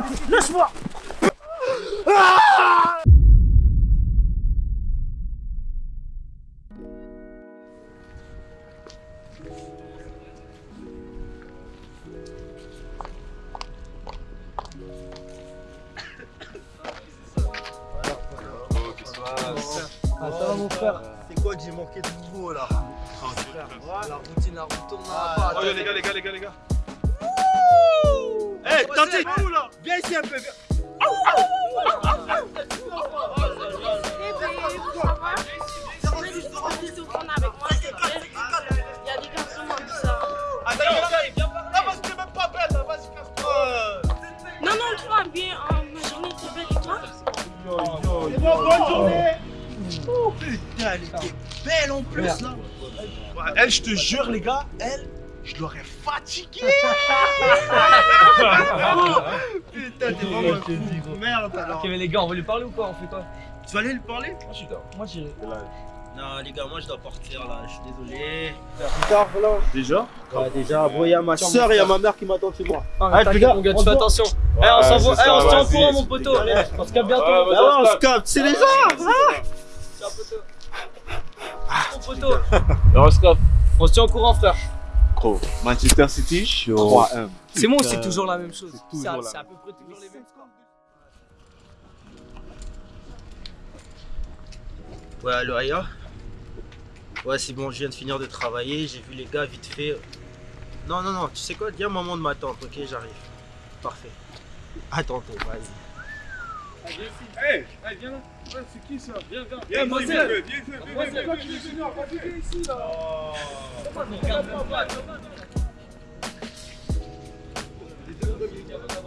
Oh, laisse-moi ah Ah, ça va mon frère C'est quoi que j'ai manqué de nouveau là? La routine, la retourne Ah, là. Oh, les gars, les gars, les gars, les gars. Où là Viens ici un peu, viens. Il y a des garçons qui disent ça. Non, parce que t'es même pas là, vas-y, casse-toi Non, non, toi, bien, euh, ma journée était belle et toi? C'est bon, bonne journée. Oh, Putain, elle était belle en plus, là. Elle, je te jure, les gars, elle, je l'aurais fatiguée. Putain, t'es vraiment un fou. Merde, alors Ok, mais les gars, on va lui parler ou quoi On fait quoi Tu vas aller lui parler Moi, je suis d'accord. Moi, j'irai. Non, les gars, moi, je dois partir, là, je suis désolé Déjà Ouais, déjà, bon, il y a ma soeur et il y a ma mère qui m'attendent chez moi Ah, Allez, les gars, mon gars, on tu fais attention. Eh, on s'envoie. Eh, on se tient au courant, mon poteau. On se capte bientôt. Bah ouais, on se capte, c'est les gens Ciao, poteau. Mon poteau. L'horoscope. On se tient au courant, frère. Manchester City, 3-1. C'est moi, c'est toujours la même chose. C'est à- peu près toujours les mêmes scores. Ouais, allo Aya Ouais, c'est bon, je viens de finir de travailler, j'ai vu les gars vite fait. Non, non, non, tu sais quoi, dis à maman de m'attendre, ok, j'arrive. Parfait. À tantôt, vas-y. Hey, hey, viens là. Ouais, c'est qui ça? Viens, viens. Viens, viens, viens, viens, viens, viens, viens, viens, viens, viens, viens, ici là. It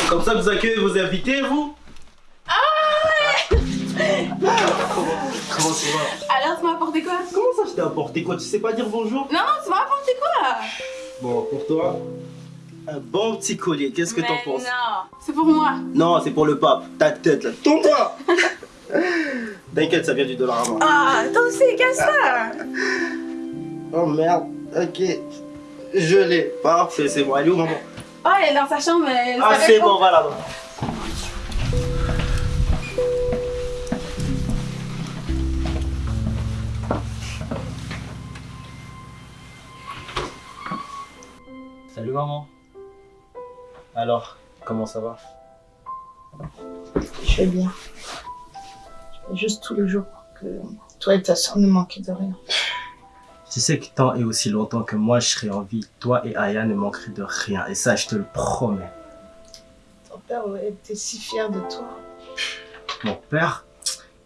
c'est comme ça que vous accueillez vos invités, vous Comment tu vas Alors, tu m'as apporté quoi? Comment ça je t'ai apporté quoi? Tu sais pas dire bonjour? Non, non, tu m'as apporté quoi? Bon, pour toi, un bon petit collier, qu'est-ce que t'en penses? Non, c'est pour moi. Non, c'est pour le pape, ta tête là, tourne-toi T'inquiète, ça vient du dollar à moi. Ah, toi aussi, qu'est-ce ça Oh merde, ok. Je l'ai. Parfait, c'est bon. Est où, maman Oh, elle est dans sa chambre. elle Ah, c'est bon, va là-bas. Salut, maman. Alors, comment ça va? Je vais bien. Je fais juste tous les jours pour que toi et ta soeur ne manquent de rien. Tu sais que tant et aussi longtemps que moi je serai en vie, toi et Aya ne manqueraient de rien. Et ça, je te le promets. Ton père aurait été si fier de toi. Mon père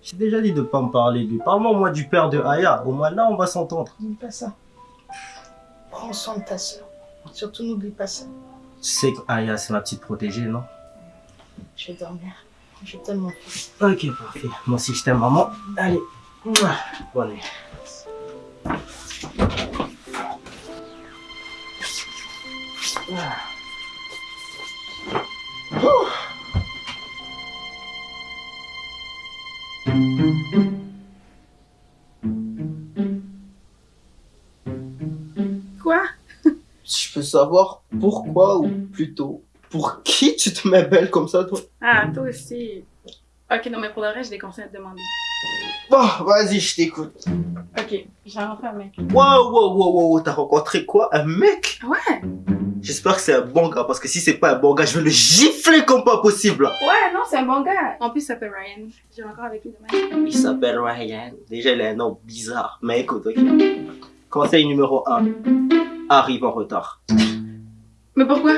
J'ai déjà dit de pas me parler de lui. Parle-moi, moi, du père de Aya. Au moins là, on va s'entendre. N'oublie pas ça. Prends soin de ta soeur. Surtout n'oublie pas ça. Tu sais que Aya, c'est ma petite protégée, non? Je vais dormir. Je t'aime mon fils. Ok, parfait. Moi aussi, je t'aime, maman. Allez. Bonne nuit. Quoi? Je peux savoir pourquoi ou plutôt pour qui tu te mets belle comme ça, toi? Ah, toi aussi. Ok, non, mais pour le reste, j'ai des conseils à te demander. Bon, vas-y, je t'écoute. Ok, j'ai rencontré un mec. Wow, wow, wow, wow, t'as rencontré quoi Un mec? Ouais J'espère que c'est un bon gars, parce que si c'est pas un bon gars, je vais le gifler comme pas possible. Ouais, non, c'est un bon gars. En plus, il s'appelle Ryan. J'ai encore avec lui demain. Il s'appelle Ryan. Déjà, il a un nom bizarre. Mais écoute, ok. Conseil numéro 1. Arrive en retard. Mais pourquoi?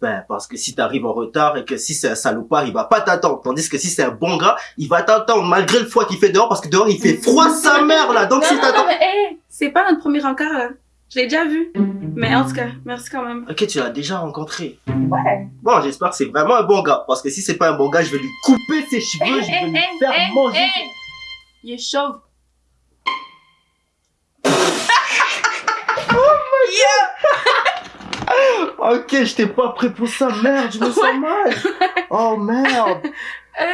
Ben, parce que si t'arrives en retard et que si c'est un salopard, il va pas t'attendre. Tandis que si c'est un bon gars, il va t'attendre malgré le froid qu'il fait dehors, parce que dehors, il fait froid sa mère, là. Donc, Non, si non, non, t'attends... mais hé, c'est pas notre premier encart, là. Je l'ai déjà vu. Mais en tout cas, merci quand même. Ok, tu l'as déjà rencontré. Ouais. Bon, j'espère que c'est vraiment un bon gars. Parce que si c'est pas un bon gars, je vais lui couper ses cheveux, je vais lui faire manger. Il est chauve. Ok, j'étais pas prêt pour ça, merde, je me sens mal. Oh merde.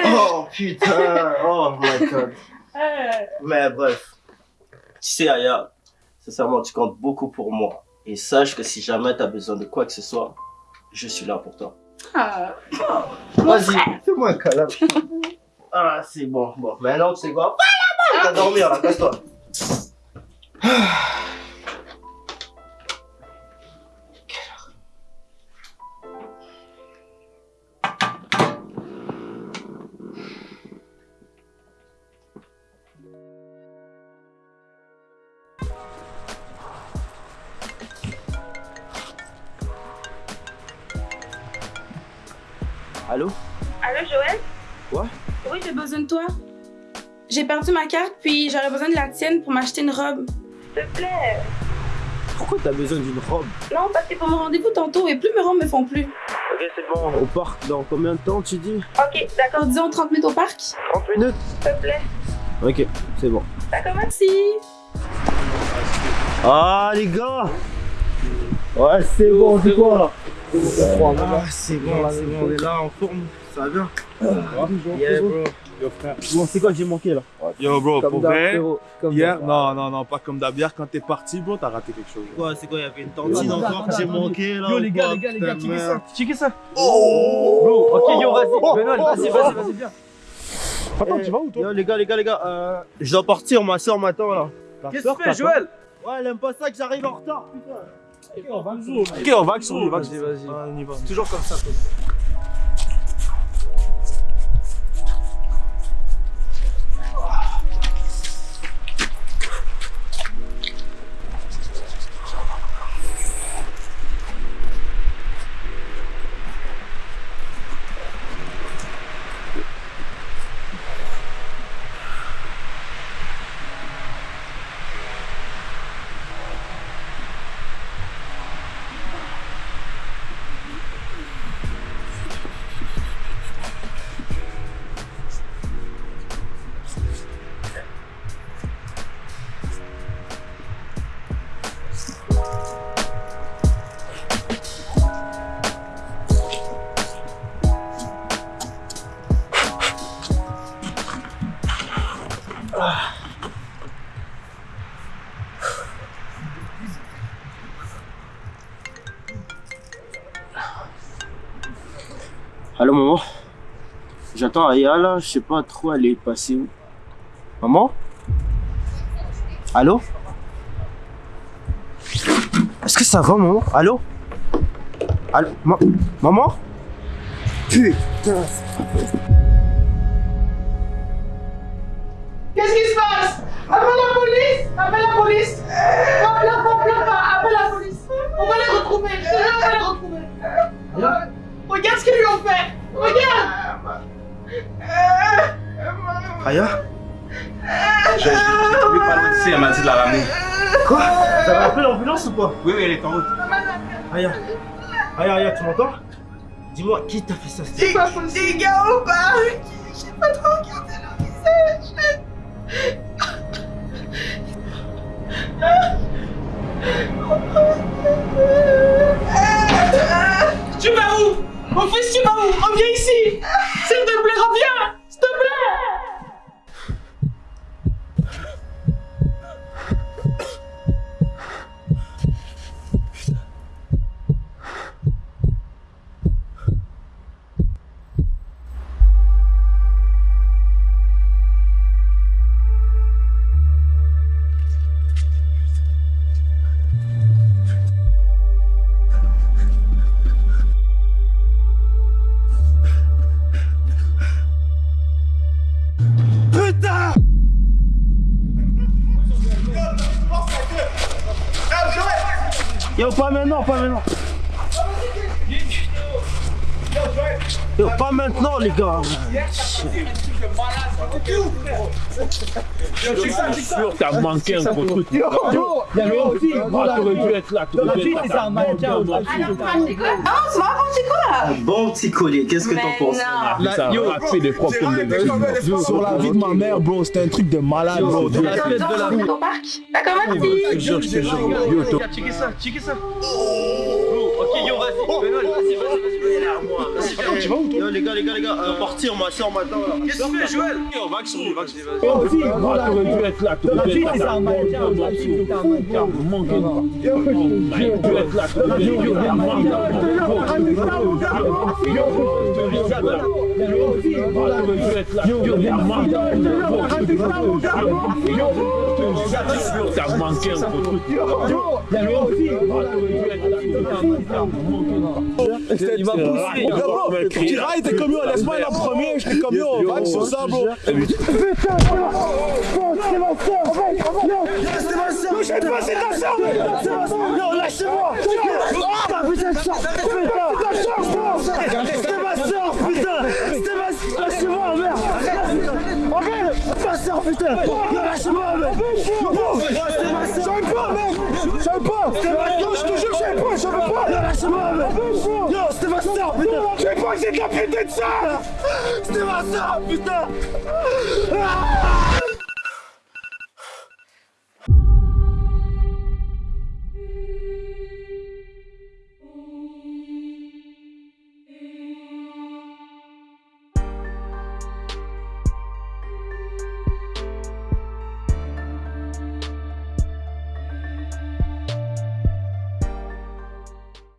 Oh putain, oh my god. Mais bref. Tu sais, Aya, sincèrement, tu comptes beaucoup pour moi. Et sache que si jamais t'as besoin de quoi que ce soit, je suis là pour toi. Ah. Vas-y, fais-moi un câlin. Ah, c'est bon, bon. Maintenant, tu sais quoi? Va là-bas, va dormir là, casse-toi. Allô? Allô, Joël? Quoi? Oui, j'ai besoin de toi. J'ai perdu ma carte, puis j'aurais besoin de la tienne pour m'acheter une robe. S'il te plaît. Pourquoi t'as besoin d'une robe? Non, parce que pour mon rendez-vous tantôt, et plus mes robes me font plus. Ok, c'est bon. Au parc, dans combien de temps tu dis? Ok, d'accord, disons 30 minutes au parc. 30 minutes S'il te plaît. Ok, c'est bon. D'accord, merci. Ah, les gars Ouais, c'est bon, c'est quoi? là Ah, c'est bon, c'est bon, on est là en forme. Ça va bien Yeah, bro. Yo, frère. Bon, c'est quoi que j'ai manqué là? Yo, bro, pour vrai. Comme hier, non, non, non, pas comme d'hab. Hier, quand t'es parti, bro, t'as raté quelque chose. Quoi, c'est quoi Il y avait une tantine encore que j'ai manqué là Yo les gars, les gars, les gars, checkez ça, checkez ça. Oh Bro, ok yo, vas-y, Benoît, vas-y, vas-y, vas-y, viens. Attends, Eh, tu vas où, toi? Yo, les gars, les gars, les gars, euh, je dois partir, ma soeur m'attend là. Qu'est-ce que tu fais, Joël? Ouais, elle aime pas ça que j'arrive en retard, putain. Ok, on va sur lui, Vas-y, vas-y. Ah, on y va. Toujours comme ça, J'attends Aya là, je sais pas trop elle est passée où. Maman? Allô? Est-ce que ça va, maman? Allô? Allô? Ma- Maman? Putain. Qu'est-ce qui se passe? Appelle la police! Appelle la police! Pas, pleure pas. Appelle la police. On va les retrouver. On va les retrouver. Regarde ce qu'ils lui ont fait Aya Je ne pas loin d'ici, elle m'a dit de la ramener. Quoi? Vous avez appelé l'ambulance ou pas Oui, oui, elle est en route. Aya Aya, Aya, tu m'entends? Dis-moi, qui t'a fait ça C'est pas possible. Des gars au parc J'ai pas trop regardé leur visage. Tu vas où? Mon fils, tu vas où? Reviens ici Yo, pas maintenant, pas maintenant. Yo, pas maintenant, les gars. sûr, t'as manqué un gros truc. T'aurais dû être là. T'aurais dû être là. Bon petit collier, qu'est-ce que t'en penses. Ça a raté des problèmes de Sur la vie de ma mère, bro, c'était un truc de malade, bro. la tête de la Au parc. D'accord, merci. jure, je te jure. Yo, toi- Checkez ça, checkez ça. Ok, yo, vas-y. Benoît, vas-y, vas-y, vas-y, Yo, les gars, les gars, les gars, euh, partir, ma soeur m'attend là. Qu'est-ce que tu fais, Joël Yo, va sur lui, va sur lui, vas-y. T'aurais dû être là. T'aurais dû être là. T'as manqué. T'aurais dû être là. T'as manqué un truc. Il m'a poussé. était comme yo, laisse-moi en premier. J'étais comme yo, on va sur ça, bro. J'ai pas, c'est ta soeur, Yo, lâchez-moi Ah, putain, sors C'était ma soeur, putain J'aime pas, mec J'aime pas je te jure, j'aime pas, j'aime pas Yo, lâchez-moi, mec Yo, c'était ma soeur, putain J'ai pas que c'est de la putain de ça C'était ma soeur, putain